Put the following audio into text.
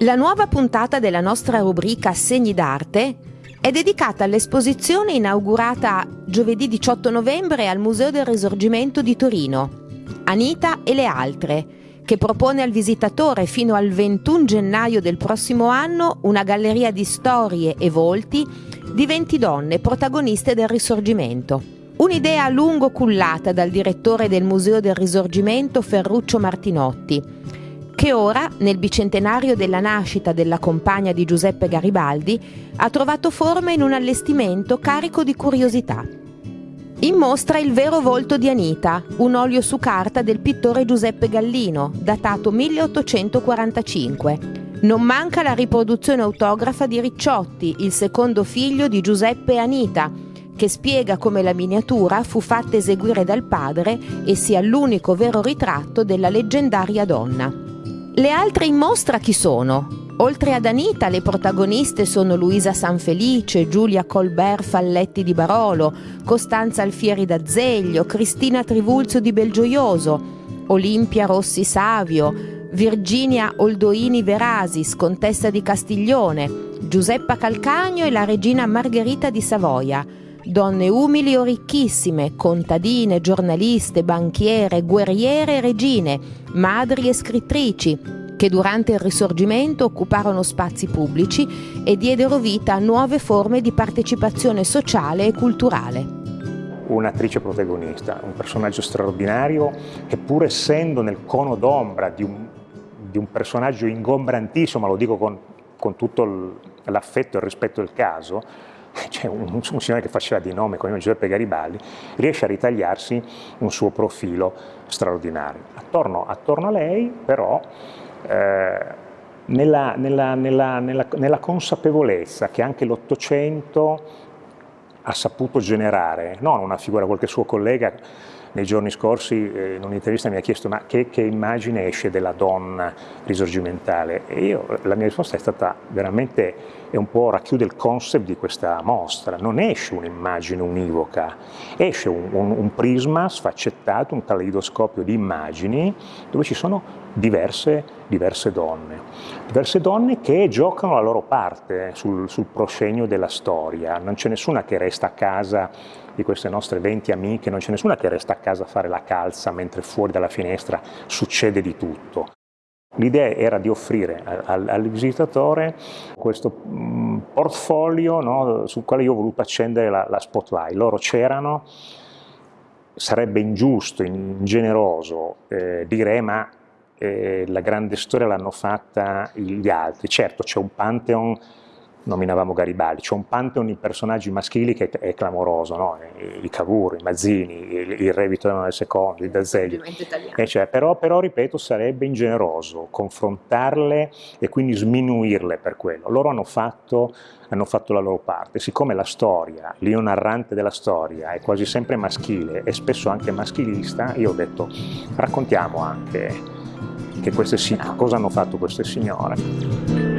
La nuova puntata della nostra rubrica Segni d'arte è dedicata all'esposizione inaugurata giovedì 18 novembre al Museo del Risorgimento di Torino, Anita e le altre, che propone al visitatore fino al 21 gennaio del prossimo anno una galleria di storie e volti di 20 donne protagoniste del Risorgimento. Un'idea a lungo cullata dal direttore del Museo del Risorgimento Ferruccio Martinotti, che ora, nel bicentenario della nascita della compagna di Giuseppe Garibaldi, ha trovato forma in un allestimento carico di curiosità. In mostra il vero volto di Anita, un olio su carta del pittore Giuseppe Gallino, datato 1845. Non manca la riproduzione autografa di Ricciotti, il secondo figlio di Giuseppe e Anita, che spiega come la miniatura fu fatta eseguire dal padre e sia l'unico vero ritratto della leggendaria donna. Le altre in mostra chi sono? Oltre ad Anita, le protagoniste sono Luisa Sanfelice, Giulia Colbert Falletti di Barolo, Costanza Alfieri d'Azeglio, Cristina Trivulzio di Belgioioso, Olimpia Rossi Savio, Virginia Oldoini Verasis, contessa di Castiglione, Giuseppa Calcagno e la regina Margherita di Savoia donne umili o ricchissime, contadine, giornaliste, banchiere, guerriere e regine, madri e scrittrici, che durante il Risorgimento occuparono spazi pubblici e diedero vita a nuove forme di partecipazione sociale e culturale. Un'attrice protagonista, un personaggio straordinario che pur essendo nel cono d'ombra di di un personaggio ingombrantissimo, ma lo dico con, con tutto l'affetto e il rispetto del caso, cioè un, un, signore che faceva di nome come Giuseppe Garibaldi, riesce a ritagliarsi un suo profilo straordinario. Attorno, attorno a lei però eh, nella, nella, nella, nella, consapevolezza che anche l'Ottocento ha saputo generare, non una figura, qualche suo collega nei giorni scorsi eh, in un'intervista mi ha chiesto ma che, che, immagine esce della donna risorgimentale? E io, la mia risposta è stata veramente, è un po' racchiude il concept di questa mostra, non esce un'immagine univoca, esce un, un, un prisma sfaccettato, un caleidoscopio di immagini dove ci sono diverse, diverse donne, diverse donne che giocano la loro parte sul, sul proscenio della storia, non c'è nessuna che resta a casa di queste nostre 20 amiche, non c'è nessuna che resta a casa a fare la calza mentre fuori dalla finestra succede di tutto. L'idea era di offrire al, al visitatore questo mm, portfolio no, sul quale io ho voluto accendere la, la spotlight. Loro c'erano, sarebbe ingiusto, ingeneroso eh, dire ma eh, la grande storia l'hanno fatta gli altri. Certo c'è un pantheon nominavamo Garibaldi, c'è un pantheon di personaggi maschili che è clamoroso, no? i Cavour, i Mazzini, il, il Re Vittorio II, il D'Azeglio, cioè, però, però, ripeto sarebbe ingeneroso confrontarle e quindi sminuirle per quello, loro hanno fatto, hanno fatto la loro parte, siccome la storia, l'io narrante della storia è quasi sempre maschile e spesso anche maschilista, io ho detto raccontiamo anche che queste, cosa hanno fatto queste signore.